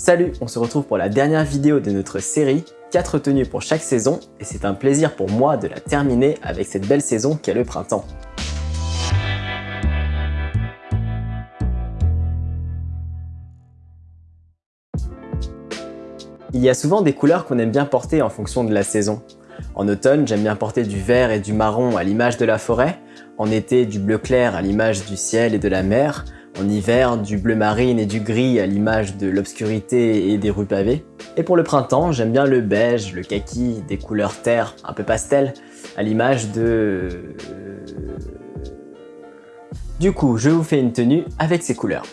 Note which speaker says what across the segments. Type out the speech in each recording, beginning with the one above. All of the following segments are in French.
Speaker 1: Salut, on se retrouve pour la dernière vidéo de notre série 4 tenues pour chaque saison et c'est un plaisir pour moi de la terminer avec cette belle saison qu'est le printemps. Il y a souvent des couleurs qu'on aime bien porter en fonction de la saison. En automne, j'aime bien porter du vert et du marron à l'image de la forêt. En été, du bleu clair à l'image du ciel et de la mer. En hiver, du bleu marine et du gris à l'image de l'obscurité et des rues pavées. Et pour le printemps, j'aime bien le beige, le kaki, des couleurs terre, un peu pastel, à l'image de... Du coup, je vous fais une tenue avec ces couleurs.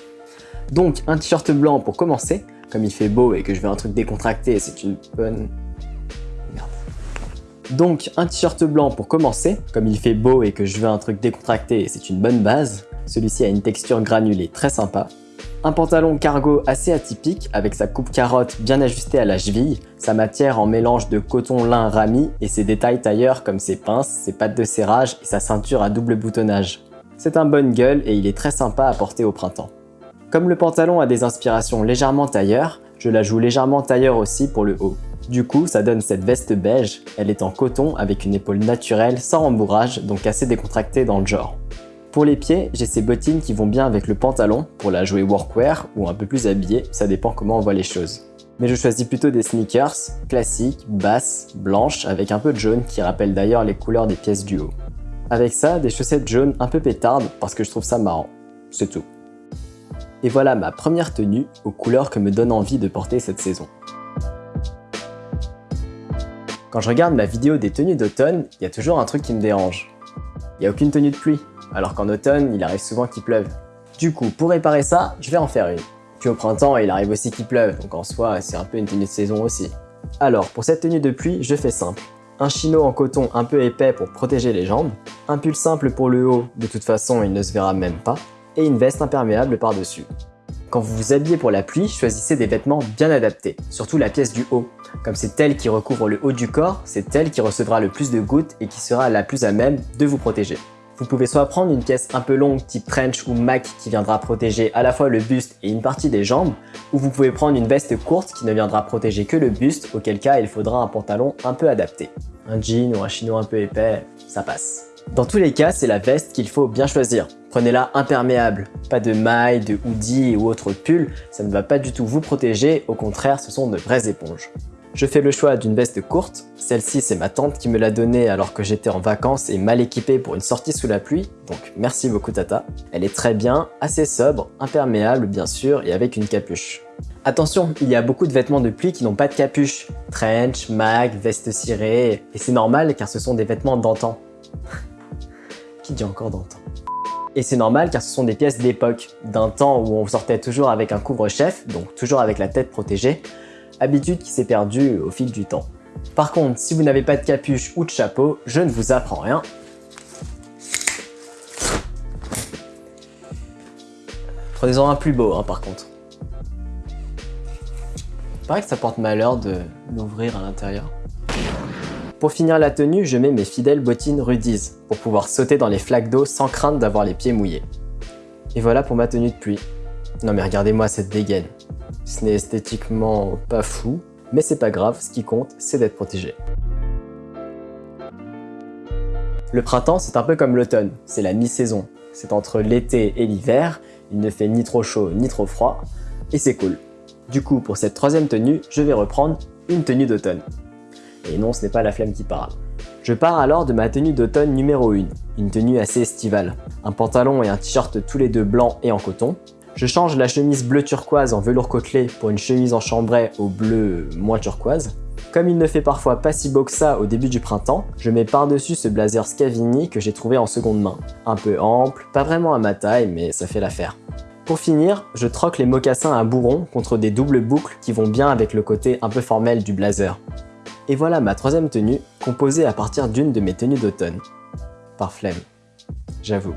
Speaker 1: Donc un t-shirt blanc pour commencer, comme il fait beau et que je veux un truc décontracté, c'est une bonne... Merde. Donc un t-shirt blanc pour commencer, comme il fait beau et que je veux un truc décontracté, c'est une bonne base. Celui-ci a une texture granulée très sympa. Un pantalon cargo assez atypique avec sa coupe carotte bien ajustée à la cheville, sa matière en mélange de coton lin rami et ses détails tailleurs comme ses pinces, ses pattes de serrage et sa ceinture à double boutonnage. C'est un bonne gueule et il est très sympa à porter au printemps. Comme le pantalon a des inspirations légèrement tailleur, je la joue légèrement tailleur aussi pour le haut. Du coup, ça donne cette veste beige, elle est en coton avec une épaule naturelle sans rembourrage donc assez décontractée dans le genre. Pour les pieds, j'ai ces bottines qui vont bien avec le pantalon pour la jouer workwear ou un peu plus habillée, ça dépend comment on voit les choses. Mais je choisis plutôt des sneakers, classiques, basses, blanches, avec un peu de jaune qui rappellent d'ailleurs les couleurs des pièces du haut. Avec ça, des chaussettes jaunes un peu pétardes parce que je trouve ça marrant. C'est tout. Et voilà ma première tenue aux couleurs que me donne envie de porter cette saison. Quand je regarde ma vidéo des tenues d'automne, il y a toujours un truc qui me dérange. Il n'y a aucune tenue de pluie, alors qu'en automne, il arrive souvent qu'il pleuve. Du coup, pour réparer ça, je vais en faire une. Puis au printemps, il arrive aussi qu'il pleuve, donc en soi, c'est un peu une tenue de saison aussi. Alors, pour cette tenue de pluie, je fais simple. Un chino en coton un peu épais pour protéger les jambes, un pull simple pour le haut, de toute façon il ne se verra même pas, et une veste imperméable par-dessus. Quand vous vous habillez pour la pluie, choisissez des vêtements bien adaptés, surtout la pièce du haut. Comme c'est elle qui recouvre le haut du corps, c'est elle qui recevra le plus de gouttes et qui sera la plus à même de vous protéger. Vous pouvez soit prendre une pièce un peu longue type trench ou mac qui viendra protéger à la fois le buste et une partie des jambes, ou vous pouvez prendre une veste courte qui ne viendra protéger que le buste, auquel cas il faudra un pantalon un peu adapté. Un jean ou un chino un peu épais, ça passe. Dans tous les cas, c'est la veste qu'il faut bien choisir. Prenez-la imperméable, pas de maille, de hoodie ou autre pull, ça ne va pas du tout vous protéger, au contraire ce sont de vraies éponges. Je fais le choix d'une veste courte, celle-ci c'est ma tante qui me l'a donnée alors que j'étais en vacances et mal équipée pour une sortie sous la pluie, donc merci beaucoup Tata. Elle est très bien, assez sobre, imperméable bien sûr et avec une capuche. Attention, il y a beaucoup de vêtements de pluie qui n'ont pas de capuche, trench, mag, veste cirée, et c'est normal car ce sont des vêtements d'antan. qui dit encore d'antan? Et c'est normal car ce sont des pièces d'époque, d'un temps où on sortait toujours avec un couvre-chef, donc toujours avec la tête protégée, habitude qui s'est perdue au fil du temps. Par contre, si vous n'avez pas de capuche ou de chapeau, je ne vous apprends rien. Prenez-en un plus beau, hein, par contre. Il paraît que ça porte malheur de l'ouvrir à l'intérieur. Pour finir la tenue, je mets mes fidèles bottines Rudies pour pouvoir sauter dans les flaques d'eau sans crainte d'avoir les pieds mouillés. Et voilà pour ma tenue de pluie. Non mais regardez-moi cette dégaine. Ce n'est esthétiquement pas fou, mais c'est pas grave, ce qui compte, c'est d'être protégé. Le printemps, c'est un peu comme l'automne, c'est la mi-saison. C'est entre l'été et l'hiver, il ne fait ni trop chaud ni trop froid, et c'est cool. Du coup, pour cette troisième tenue, je vais reprendre une tenue d'automne. Et non, ce n'est pas la flamme qui parle. Je pars alors de ma tenue d'automne numéro 1, une tenue assez estivale. Un pantalon et un t-shirt tous les deux blancs et en coton, je change la chemise bleu turquoise en velours côtelé pour une chemise en chambray au bleu moins turquoise. Comme il ne fait parfois pas si beau que ça au début du printemps, je mets par-dessus ce blazer Scavini que j'ai trouvé en seconde main. Un peu ample, pas vraiment à ma taille, mais ça fait l'affaire. Pour finir, je troque les mocassins à bourron contre des doubles boucles qui vont bien avec le côté un peu formel du blazer. Et voilà ma troisième tenue, composée à partir d'une de mes tenues d'automne. Par flemme, j'avoue.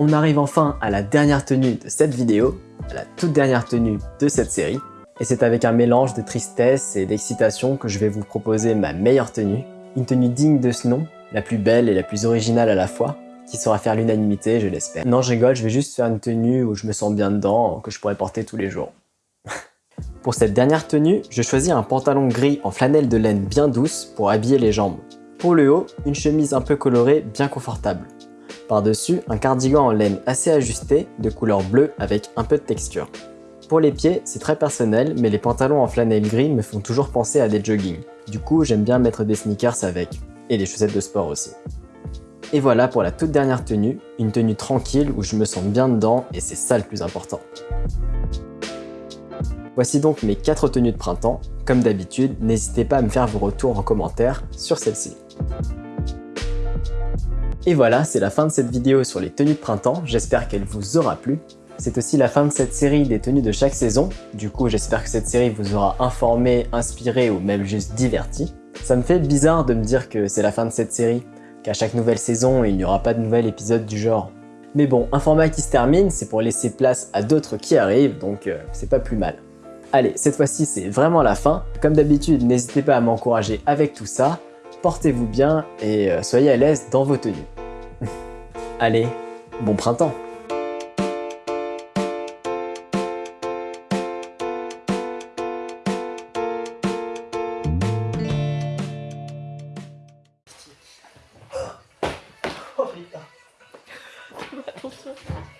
Speaker 1: On arrive enfin à la dernière tenue de cette vidéo, à la toute dernière tenue de cette série. Et c'est avec un mélange de tristesse et d'excitation que je vais vous proposer ma meilleure tenue. Une tenue digne de ce nom, la plus belle et la plus originale à la fois, qui saura faire l'unanimité, je l'espère. Non, je rigole, je vais juste faire une tenue où je me sens bien dedans, que je pourrais porter tous les jours. pour cette dernière tenue, je choisis un pantalon gris en flanelle de laine bien douce pour habiller les jambes. Pour le haut, une chemise un peu colorée, bien confortable. Par-dessus, un cardigan en laine assez ajusté, de couleur bleue avec un peu de texture. Pour les pieds, c'est très personnel, mais les pantalons en flanelle gris me font toujours penser à des joggings. Du coup, j'aime bien mettre des sneakers avec, et des chaussettes de sport aussi. Et voilà pour la toute dernière tenue, une tenue tranquille où je me sens bien dedans et c'est ça le plus important. Voici donc mes 4 tenues de printemps. Comme d'habitude, n'hésitez pas à me faire vos retours en commentaire sur celle-ci. Et voilà, c'est la fin de cette vidéo sur les tenues de printemps, j'espère qu'elle vous aura plu. C'est aussi la fin de cette série des tenues de chaque saison, du coup j'espère que cette série vous aura informé, inspiré ou même juste diverti. Ça me fait bizarre de me dire que c'est la fin de cette série, qu'à chaque nouvelle saison, il n'y aura pas de nouvel épisode du genre. Mais bon, un format qui se termine, c'est pour laisser place à d'autres qui arrivent, donc euh, c'est pas plus mal. Allez, cette fois-ci, c'est vraiment la fin. Comme d'habitude, n'hésitez pas à m'encourager avec tout ça portez-vous bien et euh, soyez à l'aise dans vos tenues. Allez, bon printemps oh,